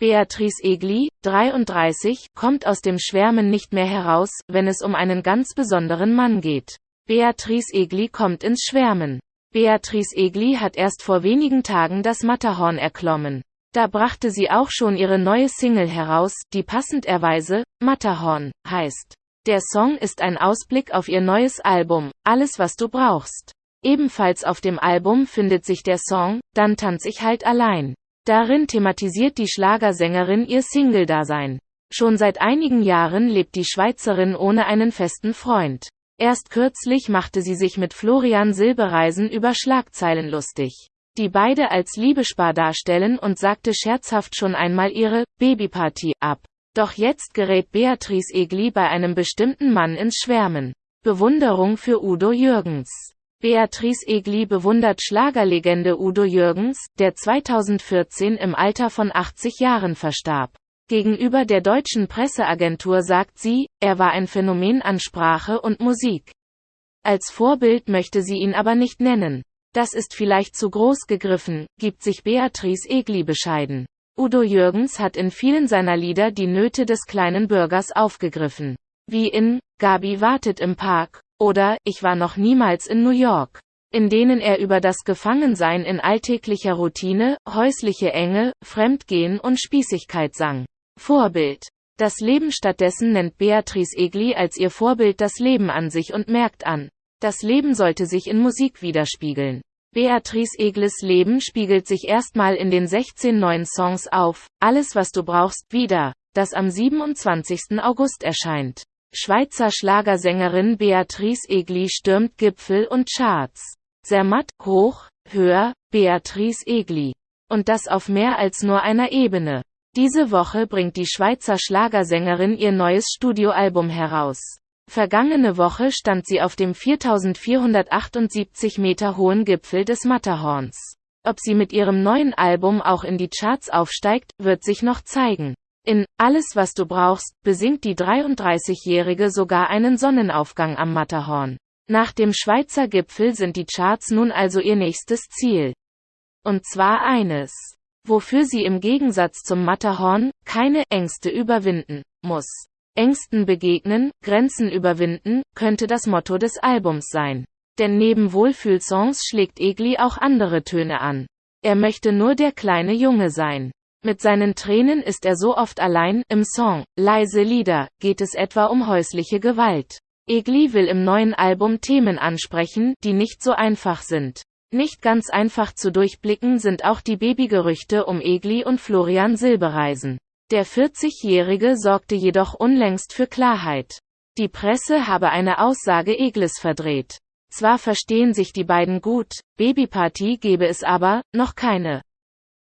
Beatrice Egli, 33, kommt aus dem Schwärmen nicht mehr heraus, wenn es um einen ganz besonderen Mann geht. Beatrice Egli kommt ins Schwärmen. Beatrice Egli hat erst vor wenigen Tagen das Matterhorn erklommen. Da brachte sie auch schon ihre neue Single heraus, die passend erweise, Matterhorn, heißt. Der Song ist ein Ausblick auf ihr neues Album, Alles was du brauchst. Ebenfalls auf dem Album findet sich der Song, Dann tanz ich halt allein. Darin thematisiert die Schlagersängerin ihr Single-Dasein. Schon seit einigen Jahren lebt die Schweizerin ohne einen festen Freund. Erst kürzlich machte sie sich mit Florian Silbereisen über Schlagzeilen lustig, die beide als Liebespaar darstellen und sagte scherzhaft schon einmal ihre Babyparty ab. Doch jetzt gerät Beatrice Egli bei einem bestimmten Mann ins Schwärmen. Bewunderung für Udo Jürgens. Beatrice Egli bewundert Schlagerlegende Udo Jürgens, der 2014 im Alter von 80 Jahren verstarb. Gegenüber der deutschen Presseagentur sagt sie, er war ein Phänomen an Sprache und Musik. Als Vorbild möchte sie ihn aber nicht nennen. Das ist vielleicht zu groß gegriffen, gibt sich Beatrice Egli bescheiden. Udo Jürgens hat in vielen seiner Lieder die Nöte des kleinen Bürgers aufgegriffen. Wie in Gabi wartet im Park oder Ich war noch niemals in New York, in denen er über das Gefangensein in alltäglicher Routine, häusliche Enge, Fremdgehen und Spießigkeit sang. Vorbild. Das Leben stattdessen nennt Beatrice Egli als ihr Vorbild das Leben an sich und merkt an, das Leben sollte sich in Musik widerspiegeln. Beatrice Eglis Leben spiegelt sich erstmal in den 16 neuen Songs auf, Alles was du brauchst, wieder, das am 27. August erscheint. Schweizer Schlagersängerin Beatrice Egli stürmt Gipfel und Charts. Zermatt, hoch, höher, Beatrice Egli. Und das auf mehr als nur einer Ebene. Diese Woche bringt die Schweizer Schlagersängerin ihr neues Studioalbum heraus. Vergangene Woche stand sie auf dem 4478 Meter hohen Gipfel des Matterhorns. Ob sie mit ihrem neuen Album auch in die Charts aufsteigt, wird sich noch zeigen. In Alles was du brauchst besingt die 33-Jährige sogar einen Sonnenaufgang am Matterhorn. Nach dem Schweizer Gipfel sind die Charts nun also ihr nächstes Ziel. Und zwar eines, wofür sie im Gegensatz zum Matterhorn keine Ängste überwinden muss. Ängsten begegnen, Grenzen überwinden, könnte das Motto des Albums sein. Denn neben Wohlfühlsongs schlägt Egli auch andere Töne an. Er möchte nur der kleine Junge sein. Mit seinen Tränen ist er so oft allein, im Song, Leise Lieder, geht es etwa um häusliche Gewalt. Egli will im neuen Album Themen ansprechen, die nicht so einfach sind. Nicht ganz einfach zu durchblicken sind auch die Babygerüchte um Egli und Florian Silbereisen. Der 40-Jährige sorgte jedoch unlängst für Klarheit. Die Presse habe eine Aussage Eglis verdreht. Zwar verstehen sich die beiden gut, Babyparty gebe es aber, noch keine.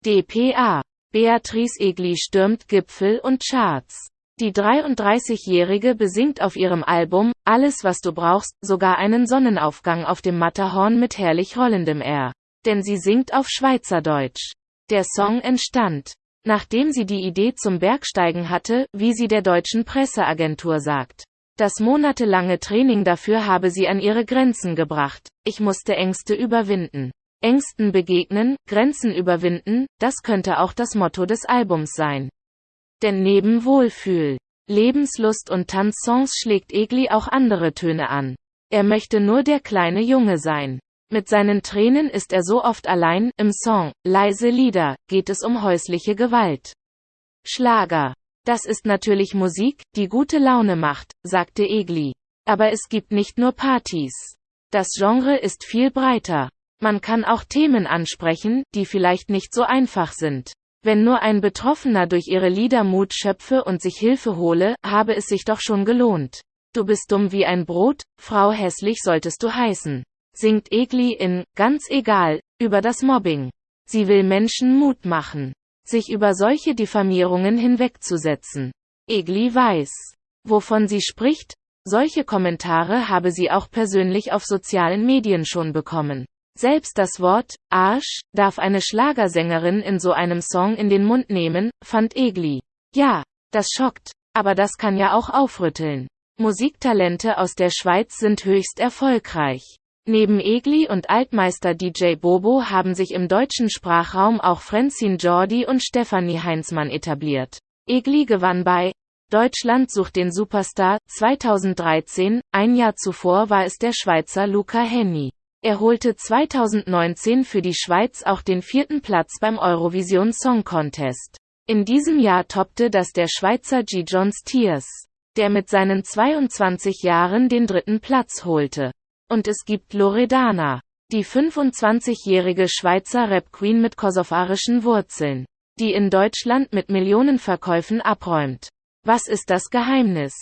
dpa Beatrice Egli stürmt Gipfel und Charts. Die 33-Jährige besingt auf ihrem Album Alles was du brauchst sogar einen Sonnenaufgang auf dem Matterhorn mit herrlich rollendem R. Denn sie singt auf Schweizerdeutsch. Der Song entstand, nachdem sie die Idee zum Bergsteigen hatte, wie sie der deutschen Presseagentur sagt. Das monatelange Training dafür habe sie an ihre Grenzen gebracht. Ich musste Ängste überwinden. Ängsten begegnen, Grenzen überwinden, das könnte auch das Motto des Albums sein. Denn neben Wohlfühl, Lebenslust und Tanzsongs schlägt Egli auch andere Töne an. Er möchte nur der kleine Junge sein. Mit seinen Tränen ist er so oft allein, im Song, Leise Lieder, geht es um häusliche Gewalt. Schlager. Das ist natürlich Musik, die gute Laune macht, sagte Egli. Aber es gibt nicht nur Partys. Das Genre ist viel breiter. Man kann auch Themen ansprechen, die vielleicht nicht so einfach sind. Wenn nur ein Betroffener durch ihre Lieder Mut schöpfe und sich Hilfe hole, habe es sich doch schon gelohnt. Du bist dumm wie ein Brot, Frau hässlich solltest du heißen. Singt Egli in Ganz egal über das Mobbing. Sie will Menschen Mut machen, sich über solche Diffamierungen hinwegzusetzen. Egli weiß, wovon sie spricht, solche Kommentare habe sie auch persönlich auf sozialen Medien schon bekommen. Selbst das Wort Arsch darf eine Schlagersängerin in so einem Song in den Mund nehmen, fand Egli. Ja, das schockt, aber das kann ja auch aufrütteln. Musiktalente aus der Schweiz sind höchst erfolgreich. Neben Egli und Altmeister DJ Bobo haben sich im deutschen Sprachraum auch Frenzin Jordi und Stefanie Heinzmann etabliert. Egli gewann bei Deutschland sucht den Superstar 2013, ein Jahr zuvor war es der Schweizer Luca Henny. Er holte 2019 für die Schweiz auch den vierten Platz beim Eurovision Song Contest. In diesem Jahr toppte das der Schweizer G. Johns Tears, der mit seinen 22 Jahren den dritten Platz holte. Und es gibt Loredana, die 25-jährige Schweizer Rap-Queen mit kosovarischen Wurzeln, die in Deutschland mit Millionenverkäufen abräumt. Was ist das Geheimnis?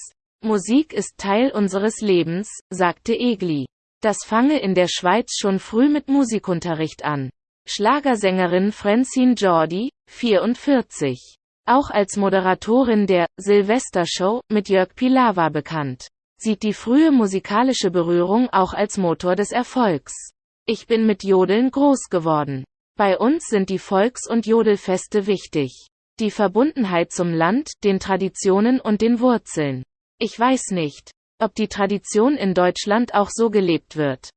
Musik ist Teil unseres Lebens, sagte Egli. Das fange in der Schweiz schon früh mit Musikunterricht an. Schlagersängerin Francine Jordi, 44. Auch als Moderatorin der Silvestershow mit Jörg Pilawa bekannt. Sieht die frühe musikalische Berührung auch als Motor des Erfolgs. Ich bin mit Jodeln groß geworden. Bei uns sind die Volks- und Jodelfeste wichtig. Die Verbundenheit zum Land, den Traditionen und den Wurzeln. Ich weiß nicht, ob die Tradition in Deutschland auch so gelebt wird.